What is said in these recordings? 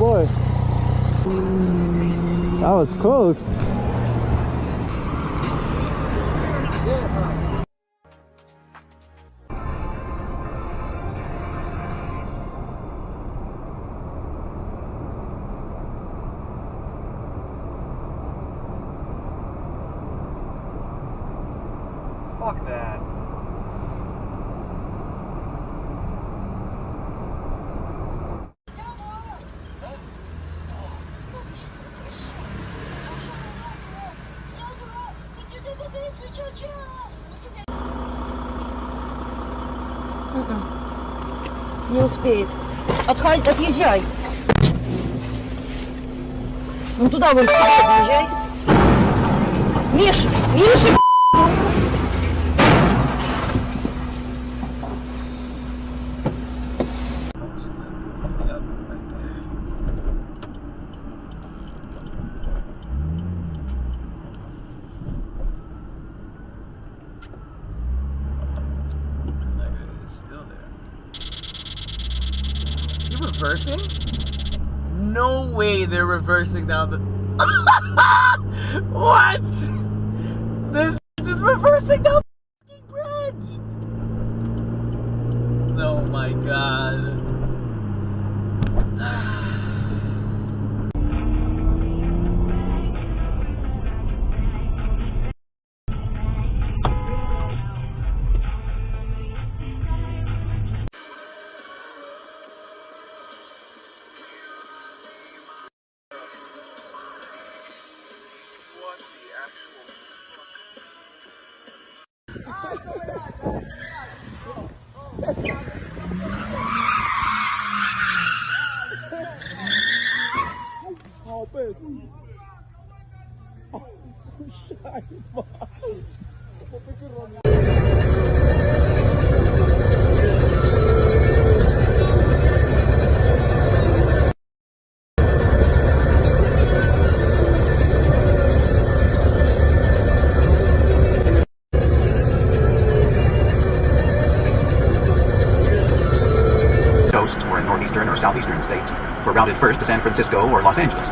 That was close. Fuck that. Не успеет. Отходи, отъезжай. Ну туда вон сюда подъезжай. Миша, Миша! Reversing? No way they're reversing the. what? This is reversing down the bridge. Oh my god. Ah. San Francisco or Los Angeles.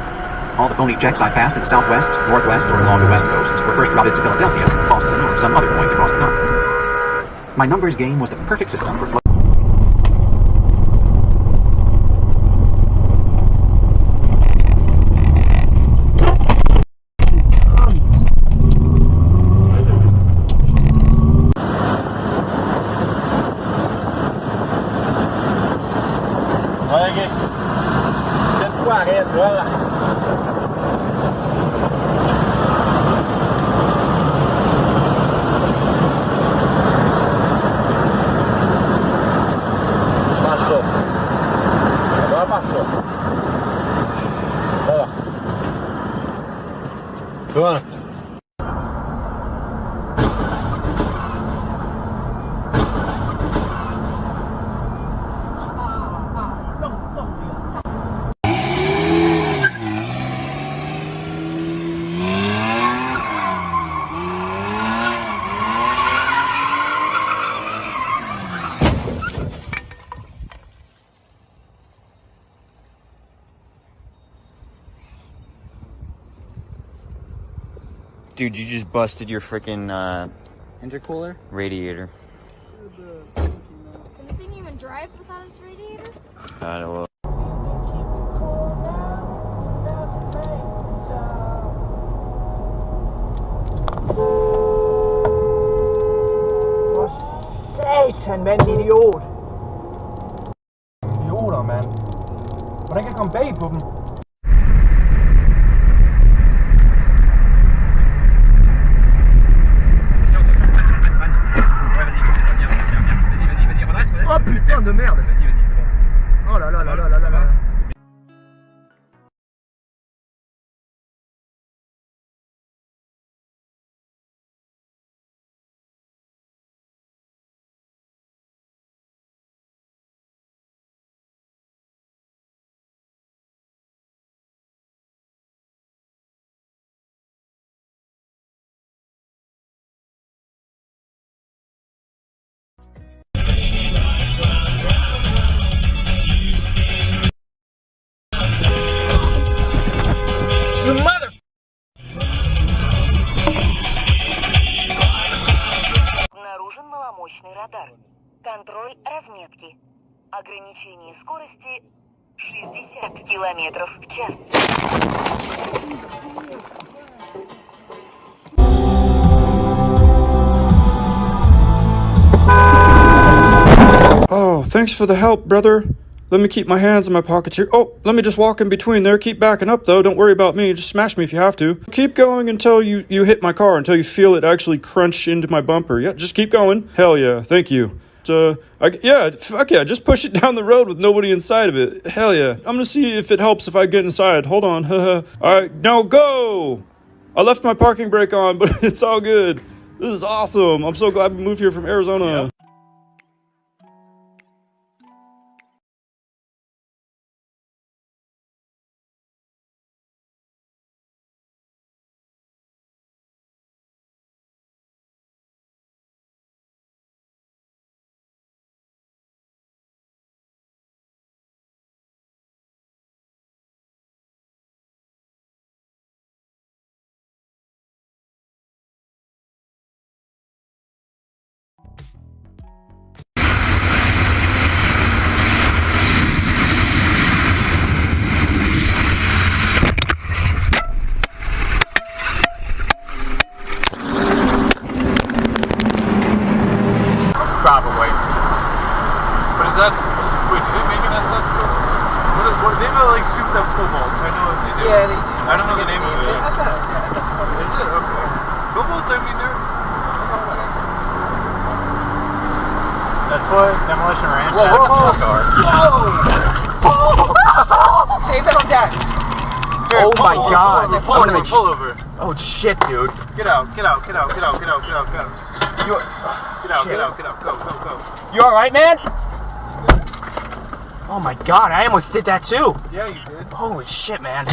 All the phony checks I passed in the southwest, northwest, or along the west coasts were first routed to Philadelphia, Boston, or some other point across the continent. My numbers game was the perfect system for Pronto. Dude, you just busted your freaking uh, Intercooler? radiator. Can the thing even drive without its radiator? I don't know. Satan, mand, idiot! Idioter, mand. Hvordan kan jeg komme bag de merde мощный радар. Контроль разметки. Ограничение скорости 60 километров в час. Oh, thanks for the help, brother. Let me keep my hands in my pockets here. Oh, let me just walk in between there. Keep backing up, though. Don't worry about me. Just smash me if you have to. Keep going until you, you hit my car, until you feel it actually crunch into my bumper. Yeah, just keep going. Hell yeah. Thank you. Uh, I, yeah, fuck yeah. Just push it down the road with nobody inside of it. Hell yeah. I'm gonna see if it helps if I get inside. Hold on. All right, now go. I left my parking brake on, but it's all good. This is awesome. I'm so glad we moved here from Arizona. Probably. What is, what, they have a, like souped up cobalt. I know what they do. Yeah, they do. I don't know the name of it. SS, yeah, SS code. Is it okay? Cobalt's. I mean, they're. That's what Demolition Ranch Whoa, has whoa, a whoa. full car. Save that on deck. Here, Oh my over, God. Pull over, I pull wanna over, make pull over. Oh shit, dude. Get out, get out, get out, get out, get out, get out, get out. You, Get out, Shit. get out, get out. Go, go, go. you alright, man? Oh my god, I almost did that too. Yeah, you did. Holy shit, man.